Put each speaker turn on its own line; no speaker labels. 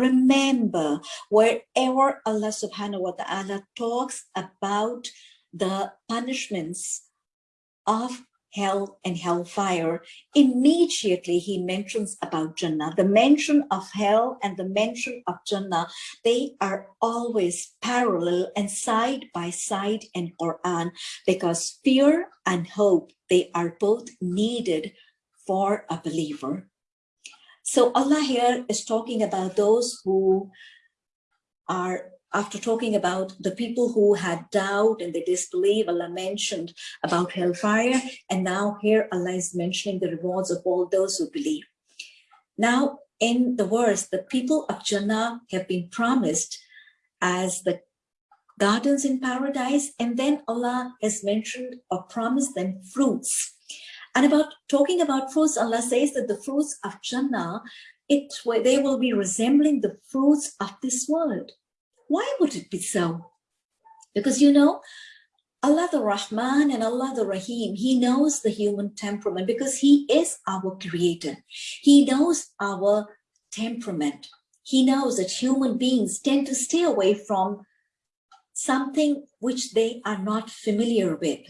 remember wherever Allah subhanahu wa ta'ala talks about the punishments of hell and hellfire, immediately he mentions about Jannah. The mention of hell and the mention of Jannah, they are always parallel and side by side in Quran because fear and hope, they are both needed for a believer. So Allah here is talking about those who are after talking about the people who had doubt and they disbelieve, Allah mentioned about hellfire. And now here Allah is mentioning the rewards of all those who believe. Now in the verse, the people of Jannah have been promised as the gardens in paradise. And then Allah has mentioned or promised them fruits. And about talking about fruits, Allah says that the fruits of Jannah, it, they will be resembling the fruits of this world. Why would it be so? Because you know, Allah the Rahman and Allah the Rahim, He knows the human temperament because He is our creator. He knows our temperament. He knows that human beings tend to stay away from something which they are not familiar with.